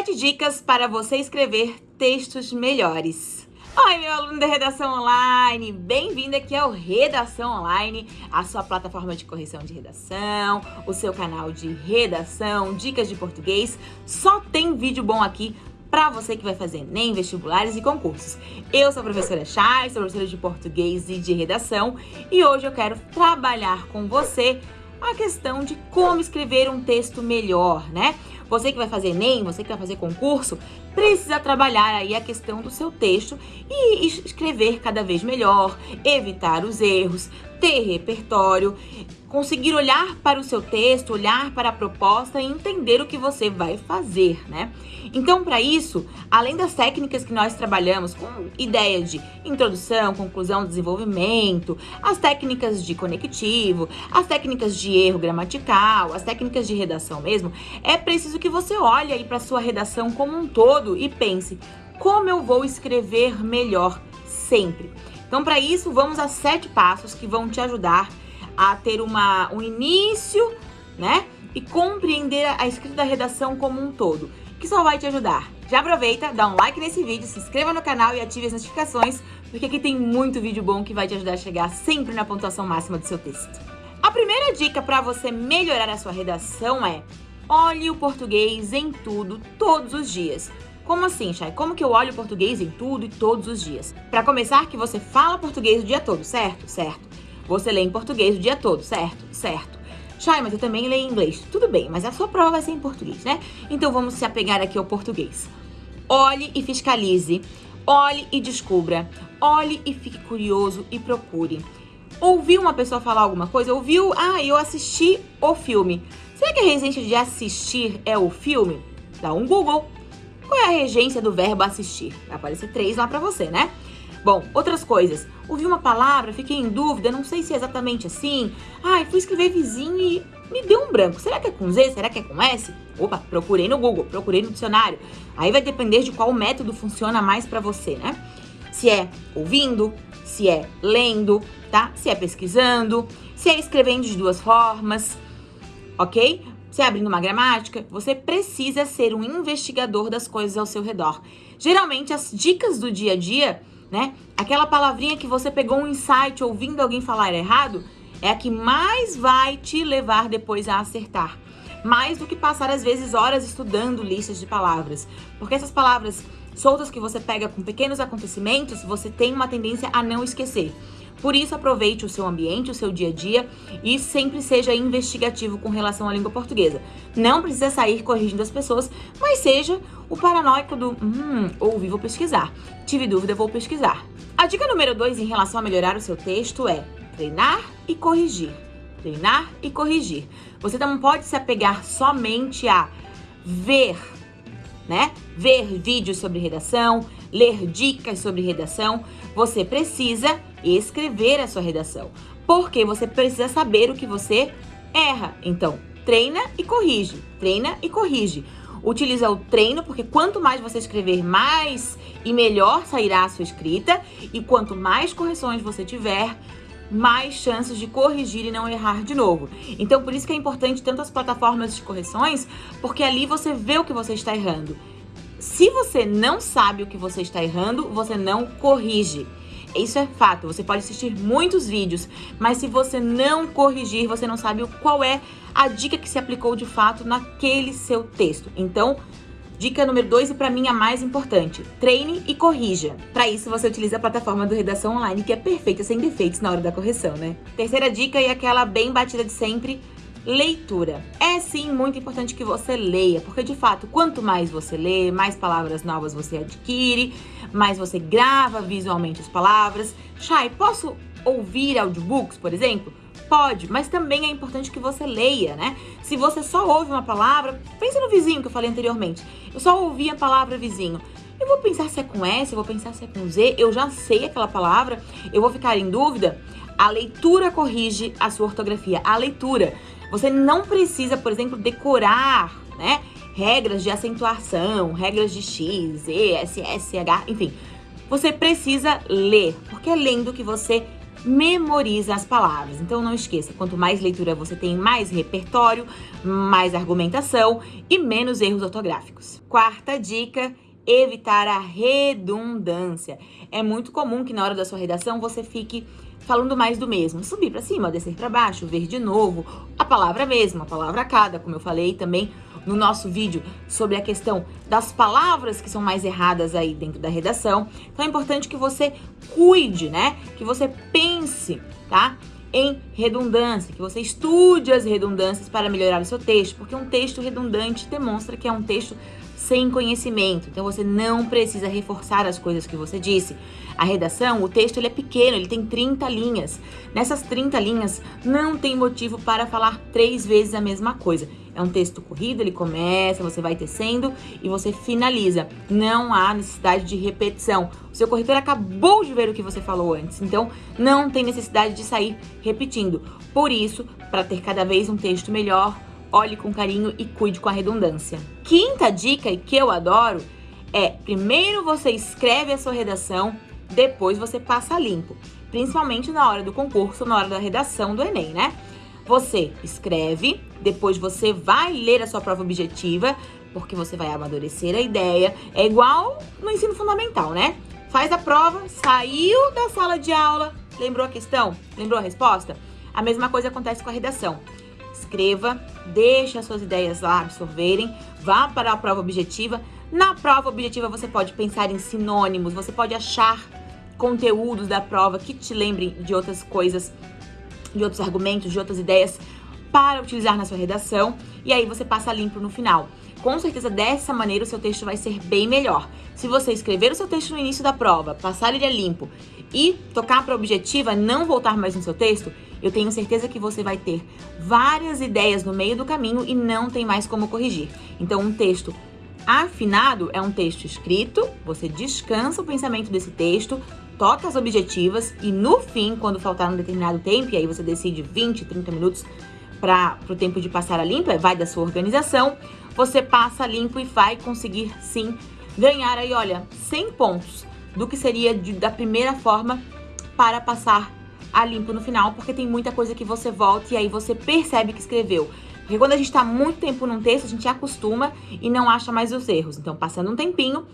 7 dicas para você escrever textos melhores. Oi, meu aluno da Redação Online! Bem-vindo aqui ao Redação Online, a sua plataforma de correção de redação, o seu canal de redação, dicas de português. Só tem vídeo bom aqui para você que vai fazer nem vestibulares e concursos. Eu sou a professora Chay, sou professora de português e de redação e hoje eu quero trabalhar com você a questão de como escrever um texto melhor, né? Você que vai fazer ENEM, você que vai fazer concurso, precisa trabalhar aí a questão do seu texto e escrever cada vez melhor, evitar os erros, ter repertório, conseguir olhar para o seu texto, olhar para a proposta e entender o que você vai fazer, né? Então, para isso, além das técnicas que nós trabalhamos com ideia de introdução, conclusão, desenvolvimento, as técnicas de conectivo, as técnicas de erro gramatical, as técnicas de redação mesmo, é preciso que você olhe aí para sua redação como um todo e pense, como eu vou escrever melhor sempre? Então, para isso, vamos a sete passos que vão te ajudar a ter uma, um início, né? E compreender a escrita da redação como um todo, que só vai te ajudar. Já aproveita, dá um like nesse vídeo, se inscreva no canal e ative as notificações, porque aqui tem muito vídeo bom que vai te ajudar a chegar sempre na pontuação máxima do seu texto. A primeira dica para você melhorar a sua redação é olhe o português em tudo, todos os dias. Como assim, Chay? Como que eu olho português em tudo e todos os dias? Para começar, que você fala português o dia todo, certo? Certo. Você lê em português o dia todo, certo? Certo. Chay, mas eu também leio em inglês. Tudo bem, mas a sua prova vai ser em português, né? Então vamos se apegar aqui ao português. Olhe e fiscalize. Olhe e descubra. Olhe e fique curioso e procure. Ouviu uma pessoa falar alguma coisa? Ouviu? Ah, eu assisti o filme. Será que a regência de assistir é o filme? Dá um Google. Qual é a regência do verbo assistir? Vai aparecer três lá pra você, né? Bom, outras coisas. Ouvi uma palavra, fiquei em dúvida, não sei se é exatamente assim. Ai, fui escrever vizinho e me deu um branco. Será que é com Z? Será que é com S? Opa, procurei no Google, procurei no dicionário. Aí vai depender de qual método funciona mais pra você, né? Se é ouvindo, se é lendo, tá? Se é pesquisando, se é escrevendo de duas formas, ok? se abrindo uma gramática, você precisa ser um investigador das coisas ao seu redor. Geralmente, as dicas do dia a dia, né? Aquela palavrinha que você pegou um insight ouvindo alguém falar errado, é a que mais vai te levar depois a acertar. Mais do que passar, às vezes, horas estudando listas de palavras. Porque essas palavras soltas que você pega com pequenos acontecimentos, você tem uma tendência a não esquecer. Por isso, aproveite o seu ambiente, o seu dia a dia e sempre seja investigativo com relação à língua portuguesa. Não precisa sair corrigindo as pessoas, mas seja o paranoico do hum, ouvi, vou pesquisar. Tive dúvida, vou pesquisar. A dica número 2 em relação a melhorar o seu texto é treinar e corrigir. Treinar e corrigir. Você não pode se apegar somente a ver, né? Ver vídeos sobre redação, ler dicas sobre redação. Você precisa escrever a sua redação, porque você precisa saber o que você erra. Então, treina e corrige, treina e corrige. Utiliza o treino, porque quanto mais você escrever, mais e melhor sairá a sua escrita. E quanto mais correções você tiver, mais chances de corrigir e não errar de novo. Então, por isso que é importante tanto as plataformas de correções, porque ali você vê o que você está errando. Se você não sabe o que você está errando, você não corrige. Isso é fato, você pode assistir muitos vídeos, mas se você não corrigir, você não sabe qual é a dica que se aplicou de fato naquele seu texto. Então, dica número 2 e para mim a mais importante, treine e corrija. Para isso você utiliza a plataforma do Redação Online, que é perfeita sem defeitos na hora da correção, né? Terceira dica e aquela bem batida de sempre, Leitura. É sim muito importante que você leia, porque de fato, quanto mais você lê, mais palavras novas você adquire, mais você grava visualmente as palavras. Chay, posso ouvir audiobooks, por exemplo? Pode, mas também é importante que você leia, né? Se você só ouve uma palavra, pensa no vizinho que eu falei anteriormente. Eu só ouvi a palavra vizinho. Eu vou pensar se é com S, eu vou pensar se é com Z, eu já sei aquela palavra, eu vou ficar em dúvida. A leitura corrige a sua ortografia. A leitura. Você não precisa, por exemplo, decorar, né? Regras de acentuação, regras de X, Z, S, S, H, enfim. Você precisa ler, porque é lendo que você memoriza as palavras. Então não esqueça, quanto mais leitura você tem, mais repertório, mais argumentação e menos erros ortográficos. Quarta dica, evitar a redundância. É muito comum que na hora da sua redação você fique falando mais do mesmo. Subir para cima, descer para baixo, ver de novo, a palavra mesma, a palavra cada, como eu falei também no nosso vídeo sobre a questão das palavras que são mais erradas aí dentro da redação. Então é importante que você cuide, né? Que você pense, tá? Em redundância, que você estude as redundâncias para melhorar o seu texto, porque um texto redundante demonstra que é um texto sem conhecimento. Então você não precisa reforçar as coisas que você disse. A redação, o texto ele é pequeno, ele tem 30 linhas. Nessas 30 linhas não tem motivo para falar três vezes a mesma coisa. É um texto corrido, ele começa, você vai tecendo e você finaliza. Não há necessidade de repetição. O seu corretor acabou de ver o que você falou antes, então não tem necessidade de sair repetindo. Por isso, para ter cada vez um texto melhor, olhe com carinho e cuide com a redundância. Quinta dica, e que eu adoro, é primeiro você escreve a sua redação, depois você passa limpo. Principalmente na hora do concurso, na hora da redação do Enem, né? Você escreve, depois você vai ler a sua prova objetiva, porque você vai amadurecer a ideia. É igual no ensino fundamental, né? Faz a prova, saiu da sala de aula, lembrou a questão? Lembrou a resposta? A mesma coisa acontece com a redação escreva, deixe as suas ideias lá absorverem, vá para a prova objetiva. Na prova objetiva você pode pensar em sinônimos, você pode achar conteúdos da prova que te lembrem de outras coisas, de outros argumentos, de outras ideias para utilizar na sua redação e aí você passa limpo no final. Com certeza, dessa maneira, o seu texto vai ser bem melhor. Se você escrever o seu texto no início da prova, passar ele a limpo e tocar para a objetiva, não voltar mais no seu texto, eu tenho certeza que você vai ter várias ideias no meio do caminho e não tem mais como corrigir. Então, um texto afinado é um texto escrito, você descansa o pensamento desse texto, toca as objetivas e no fim, quando faltar um determinado tempo, e aí você decide 20, 30 minutos para o tempo de passar a limpo, vai da sua organização, você passa limpo e vai conseguir sim ganhar aí, olha, 100 pontos do que seria de, da primeira forma para passar a limpo no final, porque tem muita coisa que você volta e aí você percebe que escreveu. Porque quando a gente está muito tempo num texto, a gente acostuma e não acha mais os erros. Então, passando um tempinho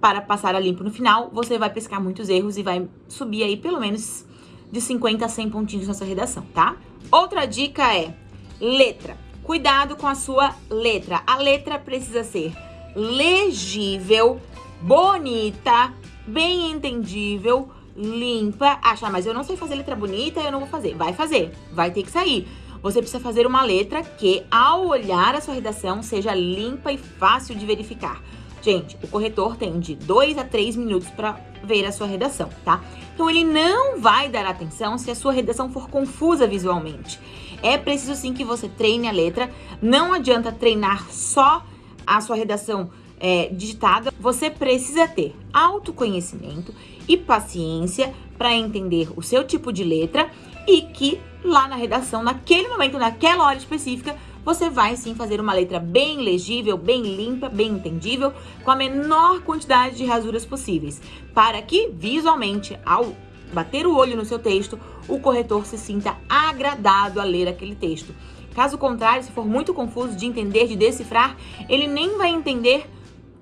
para passar a limpo no final, você vai pescar muitos erros e vai subir aí pelo menos de 50 a 100 pontinhos na sua redação, tá? Outra dica é letra. Cuidado com a sua letra. A letra precisa ser legível, bonita, bem entendível, limpa. Acha, mas eu não sei fazer letra bonita, eu não vou fazer. Vai fazer, vai ter que sair. Você precisa fazer uma letra que, ao olhar a sua redação, seja limpa e fácil de verificar. Gente, o corretor tem de 2 a 3 minutos para ver a sua redação, tá? Então, ele não vai dar atenção se a sua redação for confusa visualmente. É preciso sim que você treine a letra. Não adianta treinar só a sua redação é, digitada. Você precisa ter autoconhecimento e paciência para entender o seu tipo de letra e que lá na redação, naquele momento, naquela hora específica, você vai sim fazer uma letra bem legível, bem limpa, bem entendível, com a menor quantidade de rasuras possíveis, para que visualmente, ao bater o olho no seu texto, o corretor se sinta agradado a ler aquele texto. Caso contrário, se for muito confuso de entender, de decifrar, ele nem vai entender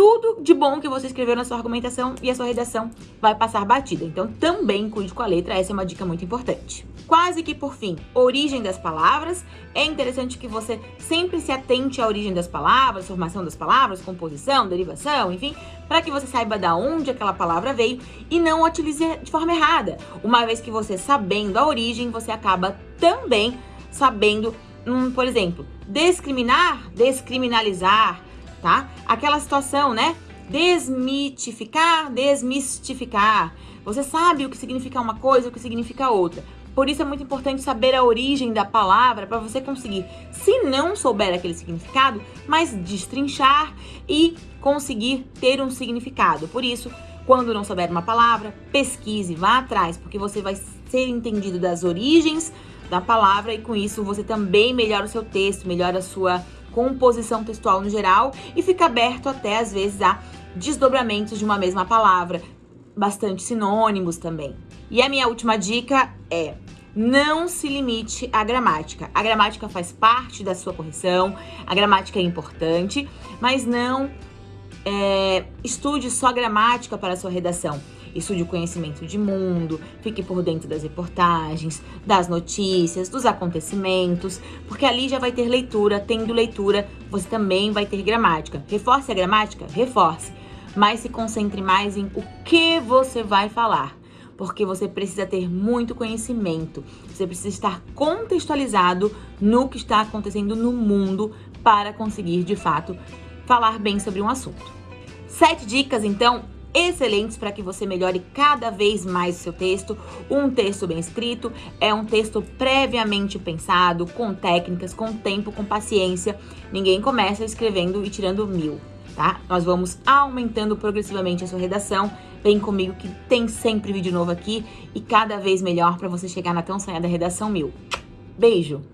tudo de bom que você escreveu na sua argumentação e a sua redação vai passar batida. Então, também cuide com a letra, essa é uma dica muito importante. Quase que por fim, origem das palavras. É interessante que você sempre se atente à origem das palavras, formação das palavras, composição, derivação, enfim, para que você saiba da onde aquela palavra veio e não a utilize de forma errada. Uma vez que você sabendo a origem, você acaba também sabendo, hum, por exemplo, discriminar, descriminalizar, tá? Aquela situação, né? Desmitificar, desmistificar. Você sabe o que significa uma coisa, o que significa outra. Por isso é muito importante saber a origem da palavra para você conseguir, se não souber aquele significado, mas destrinchar e conseguir ter um significado. Por isso, quando não souber uma palavra, pesquise, vá atrás, porque você vai ser entendido das origens da palavra e com isso você também melhora o seu texto, melhora a sua composição textual no geral e fica aberto até às vezes a desdobramentos de uma mesma palavra, bastante sinônimos também. E a minha última dica é não se limite à gramática. A gramática faz parte da sua correção, a gramática é importante, mas não é, estude só gramática para a sua redação. Estude o conhecimento de mundo, fique por dentro das reportagens, das notícias, dos acontecimentos, porque ali já vai ter leitura. Tendo leitura, você também vai ter gramática. Reforce a gramática? Reforce. Mas se concentre mais em o que você vai falar porque você precisa ter muito conhecimento, você precisa estar contextualizado no que está acontecendo no mundo para conseguir de fato falar bem sobre um assunto. Sete dicas, então, excelentes para que você melhore cada vez mais o seu texto. Um texto bem escrito é um texto previamente pensado, com técnicas, com tempo, com paciência. Ninguém começa escrevendo e tirando mil tá? Nós vamos aumentando progressivamente a sua redação. Vem comigo que tem sempre vídeo novo aqui e cada vez melhor para você chegar na tão sonhada redação mil. Beijo!